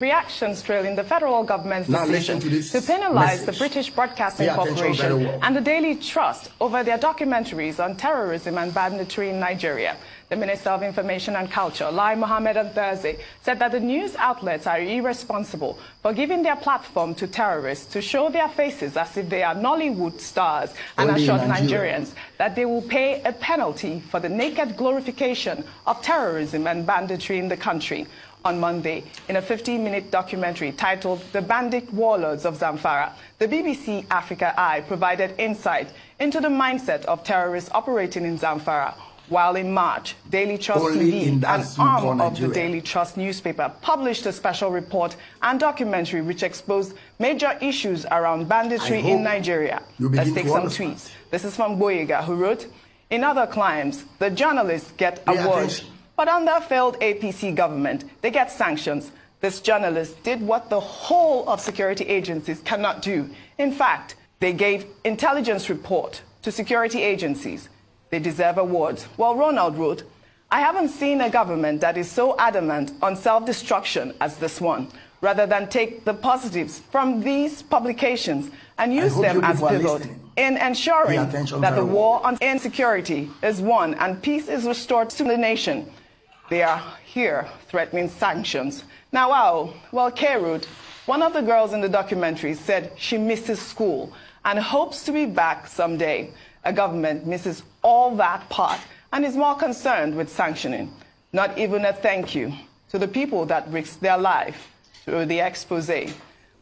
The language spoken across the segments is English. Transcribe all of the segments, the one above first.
reactions trailing the federal government's now decision to, to, penalize message. the British Broadcasting Corporation well. and the Daily Trust over their documentaries on terrorism and banditry in Nigeria. The Minister of Information and Culture, Lai Mohammed on Thursday, said that the news outlets are irresponsible for giving their platform to terrorists to show their faces as if they are Nollywood stars and Only assured Nigerians that they will pay a penalty for the naked glorification of terrorism and banditry in the country on Monday in a 15-minute documentary titled The Bandit Warlords of Zamfara. The BBC Africa Eye provided insight into the mindset of terrorists operating in Zamfara, while in March, Daily Trust Only TV, an arm of the Daily Trust newspaper, published a special report and documentary which exposed major issues around banditry in Nigeria. Let's take some tweets. This is from Boyega, who wrote, In other climes, the journalists get awards. But under a failed APC government, they get sanctions. This journalist did what the whole of security agencies cannot do. In fact, they gave intelligence report to security agencies. They deserve awards. Well, Ronald wrote, I haven't seen a government that is so adamant on self-destruction as this one, rather than take the positives from these publications and use them as pivot in ensuring that the war on insecurity is won and peace is restored to the nation. They are here threatening sanctions. Now, wow, well, Kerud, one of the girls in the documentary, said she misses school and hopes to be back someday. A government misses all that part and is more concerned with sanctioning. Not even a thank you to the people that risked their life through the expose.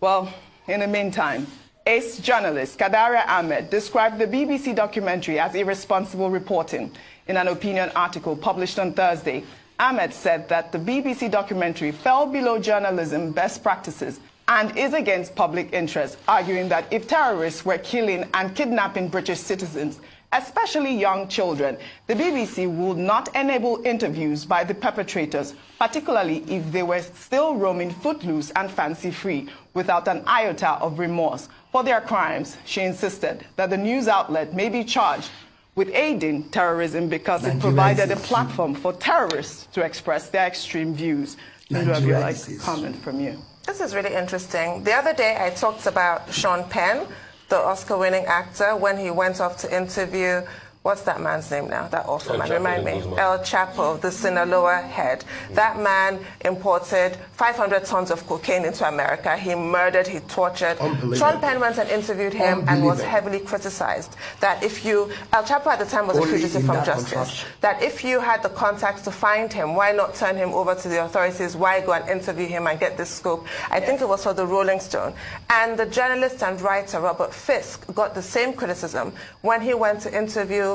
Well, in the meantime, ace journalist Kadaria Ahmed described the BBC documentary as irresponsible reporting in an opinion article published on Thursday Ahmed said that the BBC documentary fell below journalism best practices and is against public interest, arguing that if terrorists were killing and kidnapping British citizens, especially young children, the BBC would not enable interviews by the perpetrators, particularly if they were still roaming footloose and fancy-free without an iota of remorse for their crimes. She insisted that the news outlet may be charged with aiding terrorism because it provided a platform for terrorists to express their extreme views. Maybe I would like a comment from you. This is really interesting. The other day I talked about Sean Penn, the Oscar-winning actor, when he went off to interview what's that man's name now? That awful El man. Chapo Remind me. El Chapo, the Sinaloa head. Mm. That man imported 500 tons of cocaine into America. He murdered, he tortured. Sean Penn went and interviewed him and was heavily criticized. That if you, El Chapo at the time was Only a fugitive from justice. That if you had the contacts to find him, why not turn him over to the authorities? Why go and interview him and get this scoop? I yes. think it was for the Rolling Stone. And the journalist and writer Robert Fisk got the same criticism when he went to interview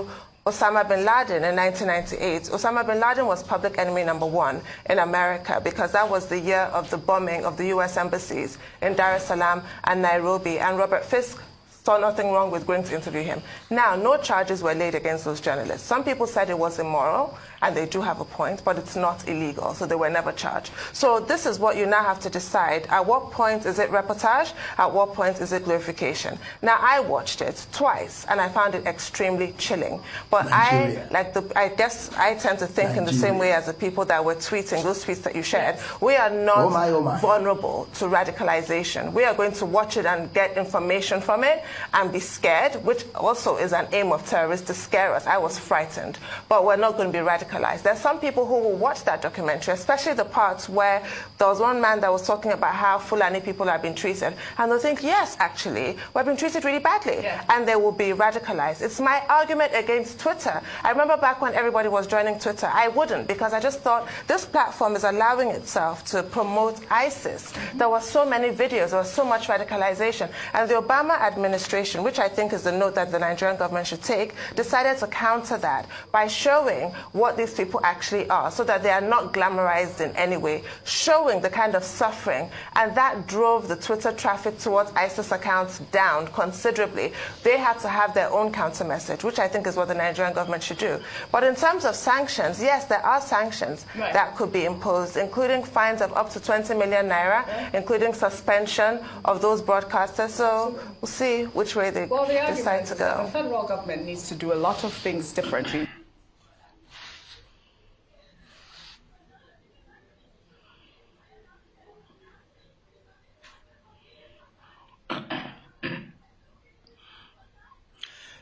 Osama bin Laden in 1998. Osama bin Laden was public enemy number one in America because that was the year of the bombing of the U.S. embassies in Dar es Salaam and Nairobi. And Robert Fisk saw nothing wrong with going to interview him. Now, no charges were laid against those journalists. Some people said it was immoral, and they do have a point, but it's not illegal, so they were never charged. So this is what you now have to decide. At what point is it reportage? At what point is it glorification? Now, I watched it twice, and I found it extremely chilling. But Nigeria. I, like the, I guess I tend to think Nigeria. in the same way as the people that were tweeting, those tweets that you shared. We are not oh my, oh my. vulnerable to radicalization. We are going to watch it and get information from it, and be scared, which also is an aim of terrorists to scare us. I was frightened, but we're not going to be radicalized. There's some people who will watch that documentary, especially the parts where there was one man that was talking about how Fulani people have been treated, and they'll think, yes, actually, we've been treated really badly, yeah. and they will be radicalized. It's my argument against Twitter. I remember back when everybody was joining Twitter, I wouldn't because I just thought this platform is allowing itself to promote ISIS. Mm -hmm. There were so many videos, there was so much radicalization, and the Obama administration administration, which I think is the note that the Nigerian government should take, decided to counter that by showing what these people actually are so that they are not glamorized in any way, showing the kind of suffering. And that drove the Twitter traffic towards ISIS accounts down considerably. They had to have their own counter message, which I think is what the Nigerian government should do. But in terms of sanctions, yes, there are sanctions right. that could be imposed, including fines of up to 20 million naira, including suspension of those broadcasters. So we'll see which way they well, the decide to go. The federal government needs to do a lot of things differently.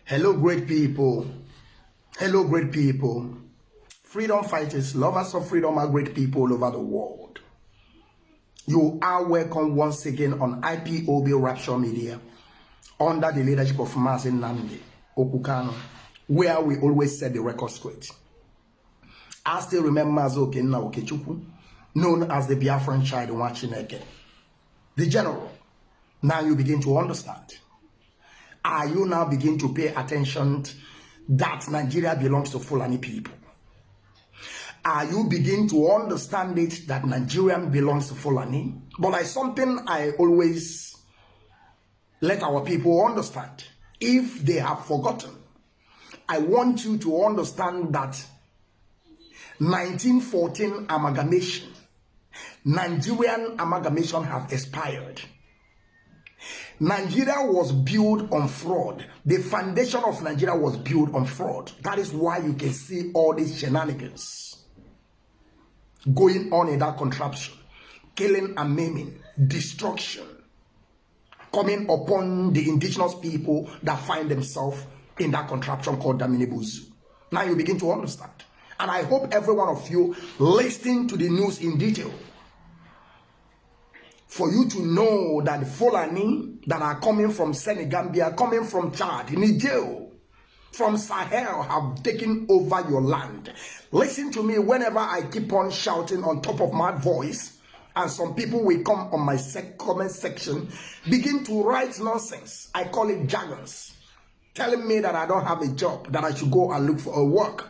Hello, great people. Hello, great people. Freedom fighters, lovers of freedom are great people all over the world. You are welcome once again on IPOB Rapture Media. Under the leadership of Mazin Nandi Okukano, where we always set the record straight. I still remember Mazoke Okechukwu, known as the Biafran child Wachineke, the general. Now you begin to understand. Are you now begin to pay attention that Nigeria belongs to Fulani people? Are you begin to understand it that Nigerian belongs to Fulani? But like something I always let our people understand. If they have forgotten, I want you to understand that 1914 amalgamation, Nigerian amalgamation have expired. Nigeria was built on fraud. The foundation of Nigeria was built on fraud. That is why you can see all these shenanigans going on in that contraption. Killing and maiming, destruction coming upon the indigenous people that find themselves in that contraption called Daminibuzu. Now you begin to understand. And I hope every one of you listening to the news in detail for you to know that the Fulani that are coming from Senegambia, coming from Chad, Niger, from Sahel have taken over your land. Listen to me whenever I keep on shouting on top of my voice, and some people will come on my sec comment section, begin to write nonsense. I call it jargons, telling me that I don't have a job, that I should go and look for a work.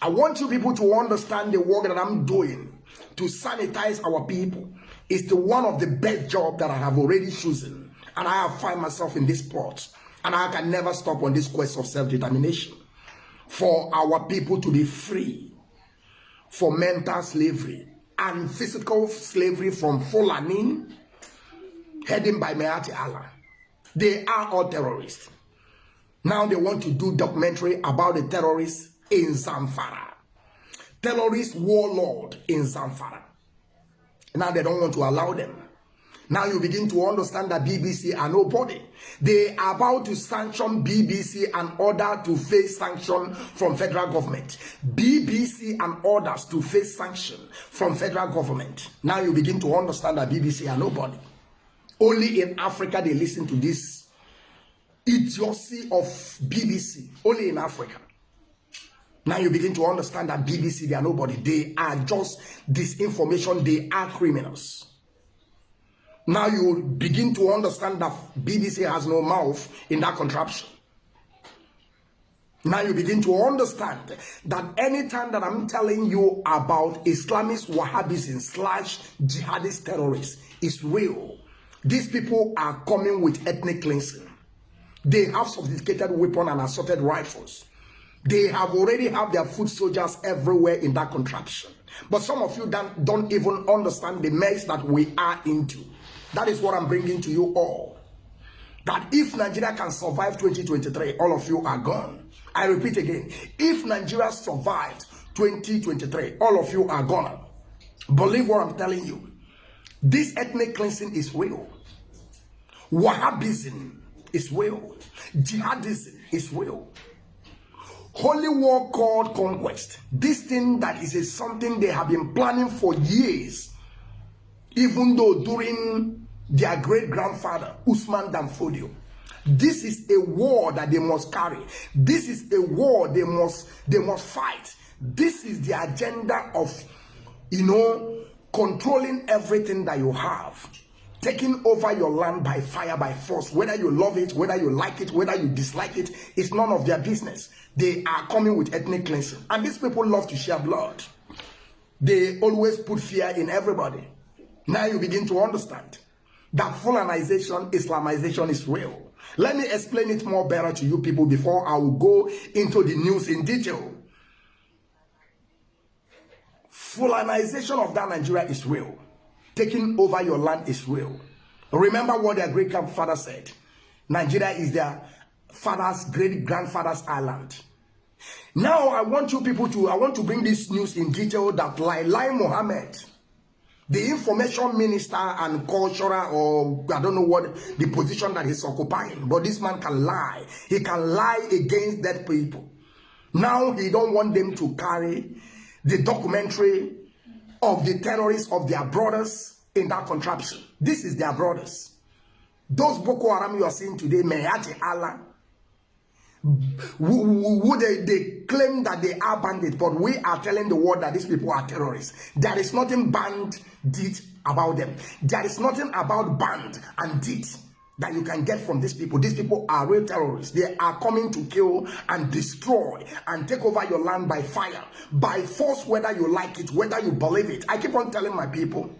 I want you people to understand the work that I'm doing to sanitize our people is the one of the best job that I have already chosen. And I have find myself in this spot. And I can never stop on this quest of self-determination. For our people to be free. For mental slavery. And physical slavery from Fulani. Heading by Meati Allah. They are all terrorists. Now they want to do documentary about the terrorists in Zamfara. Terrorist warlord in Zamfara. Now they don't want to allow them. Now you begin to understand that BBC are nobody. They are about to sanction BBC and order to face sanction from federal government. BBC and orders to face sanction from federal government. Now you begin to understand that BBC are nobody. Only in Africa they listen to this idiocy of BBC. Only in Africa. Now you begin to understand that BBC, they are nobody. They are just disinformation. They are criminals. Now you begin to understand that BBC has no mouth in that contraption. Now you begin to understand that anytime that I'm telling you about Islamist Wahhabism slash jihadist terrorists is real. These people are coming with ethnic cleansing. They have sophisticated weapons and assorted rifles. They have already have their foot soldiers everywhere in that contraption. But some of you don't, don't even understand the mess that we are into. That is what I'm bringing to you all. That if Nigeria can survive 2023, all of you are gone. I repeat again, if Nigeria survived 2023, all of you are gone. Believe what I'm telling you. This ethnic cleansing is real. Wahhabism is real. Jihadism is real holy war called conquest. This thing that is a, something they have been planning for years, even though during their great grandfather Usman Danfodio. This is a war that they must carry. This is a war they must they must fight. This is the agenda of you know controlling everything that you have taking over your land by fire, by force. Whether you love it, whether you like it, whether you dislike it, it's none of their business. They are coming with ethnic cleansing. And these people love to share blood. They always put fear in everybody. Now you begin to understand that Fulanization, Islamization is real. Let me explain it more better to you people before I will go into the news in detail. Fulanization of that Nigeria is real taking over your land is real. Remember what their great grandfather said. Nigeria is their father's great grandfather's island. Now I want you people to, I want to bring this news in detail that Lai Lai Mohammed, the information minister and cultural or I don't know what the position that he's occupying. But this man can lie. He can lie against that people. Now he don't want them to carry the documentary of the terrorists of their brothers in that contraption. This is their brothers. Those Boko Haram you are seeing today, Mehati Allah, who they, they claim that they are bandits, but we are telling the world that these people are terrorists. There is nothing band did about them. There is nothing about band and did that you can get from these people. These people are real terrorists. They are coming to kill and destroy and take over your land by fire, by force, whether you like it, whether you believe it. I keep on telling my people,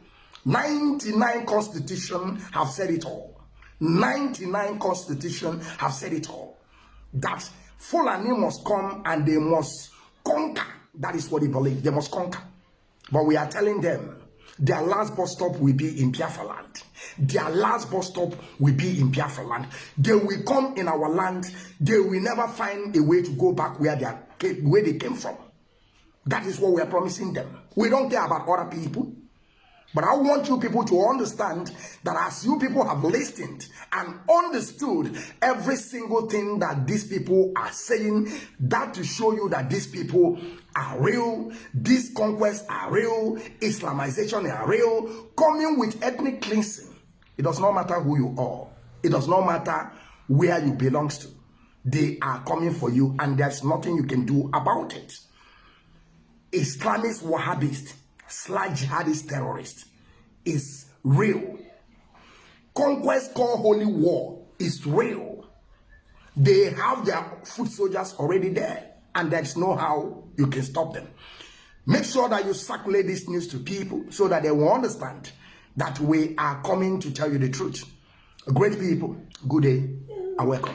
99 constitution have said it all. 99 constitution have said it all that Fulani must come and they must conquer. That is what they believe. They must conquer. But we are telling them their last bus stop will be in Biafra land. Their last bus stop will be in Biafra land. They will come in our land. They will never find a way to go back where they, are, where they came from. That is what we are promising them. We don't care about other people. But I want you people to understand that as you people have listened and understood every single thing that these people are saying, that to show you that these people are real, these conquests are real, Islamization are real, coming with ethnic cleansing. It does not matter who you are. It does not matter where you belong to. They are coming for you and there's nothing you can do about it. Islamist Wahhabist slash jihadist terrorist is real. Conquest called holy war is real. They have their foot soldiers already there, and there's no how you can stop them. Make sure that you circulate this news to people so that they will understand that we are coming to tell you the truth. Great people, good day and welcome.